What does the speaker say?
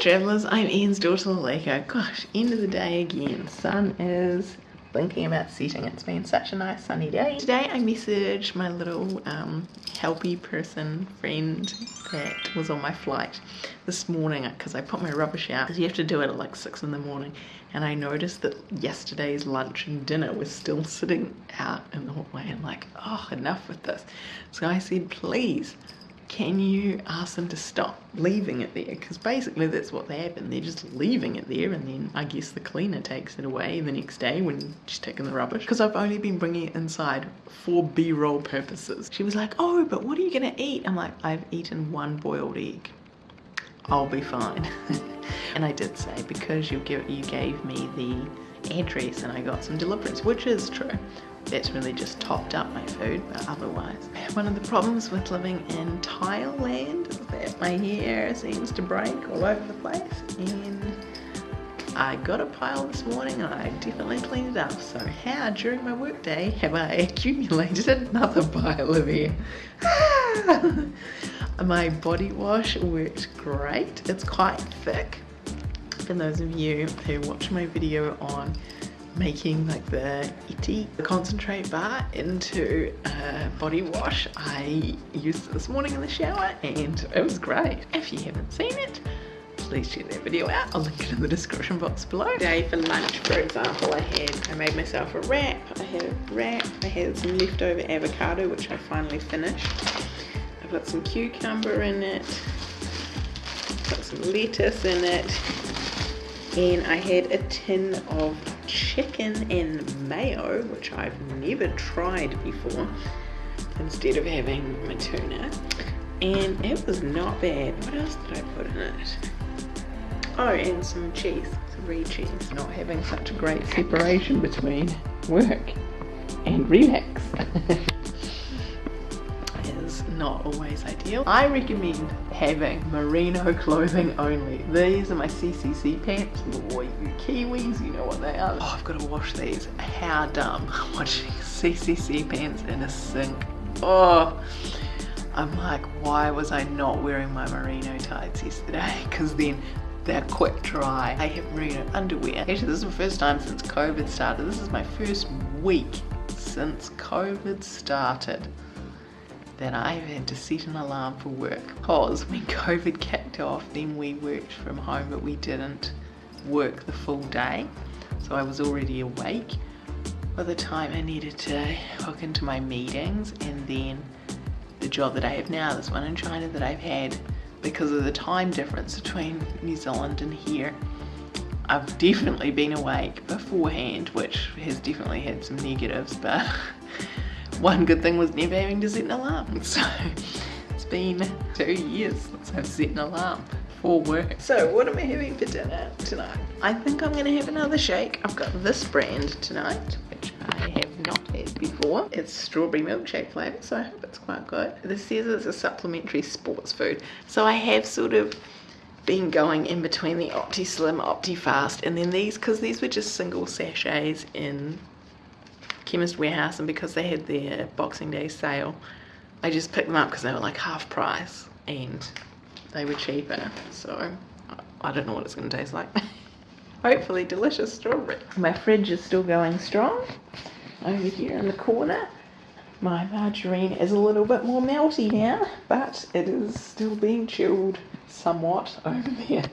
travellers, I'm Ian's daughter Laleko. Gosh, end of the day again. Sun is thinking about setting. It's been such a nice sunny day. Today I messaged my little um, helpy person friend that was on my flight this morning because I put my rubbish out you have to do it at like 6 in the morning and I noticed that yesterday's lunch and dinner was still sitting out in the hallway and like, oh, enough with this. So I said, please can you ask them to stop leaving it there? Because basically that's what they happen. They're just leaving it there and then I guess the cleaner takes it away the next day when she's taking the rubbish. Because I've only been bringing it inside for b-roll purposes. She was like, oh, but what are you going to eat? I'm like, I've eaten one boiled egg. I'll be fine. and I did say, because you, give, you gave me the address and I got some deliverance, which is true. That's really just topped up my food but otherwise one of the problems with living in Thailand. Is that my hair seems to break all over the place. And I got a pile this morning and I definitely cleaned it up. So how during my workday have I accumulated another pile of hair my body wash worked great it's quite thick. For those of you who watch my video on making like the Ethique concentrate bar into a body wash I used it this morning in the shower and it was great. If you haven't seen it please check that video out. I'll link it in the description box below. Today for lunch for example I had I made myself a wrap I had a wrap I had some leftover avocado which I finally finished put some cucumber in it put some lettuce in it and I had a tin of chicken and mayo, which I've never tried before, instead of having my tuna. And it was not bad. What else did I put in it? Oh, and some cheese, some brie cheese. Not having such a great separation between work and relax. not always ideal. I recommend having merino clothing only. These are my CCC pants. Boy, you Kiwis, you know what they are. Oh, I've got to wash these. How dumb. Watching CCC pants in a sink. Oh, I'm like, why was I not wearing my merino tights yesterday? Because then they're quick dry. I have merino underwear. Actually, this is the first time since COVID started. This is my first week since COVID started that I've had to set an alarm for work. Because when COVID kicked off then we worked from home but we didn't work the full day. So I was already awake. By the time I needed to hook into my meetings and then the job that I have now, this one in China that I've had because of the time difference between New Zealand and here I've definitely been awake beforehand which has definitely had some negatives but one good thing was never having to set an alarm. So it's been two years since I've set an alarm for work. So what am I having for dinner tonight? I think I'm gonna have another shake. I've got this brand tonight, which I have not had before. It's strawberry milkshake flavour, so I hope it's quite good. This says it's a supplementary sports food. So I have sort of been going in between the OptiSlim, Opti Fast, and then these, because these were just single sachets in Chemist Warehouse and because they had their Boxing Day sale I just picked them up because they were like half price and they were cheaper. So I don't know what it's going to taste like. Hopefully delicious strawberry. My fridge is still going strong over here in the corner. My margarine is a little bit more melty now but it is still being chilled somewhat over there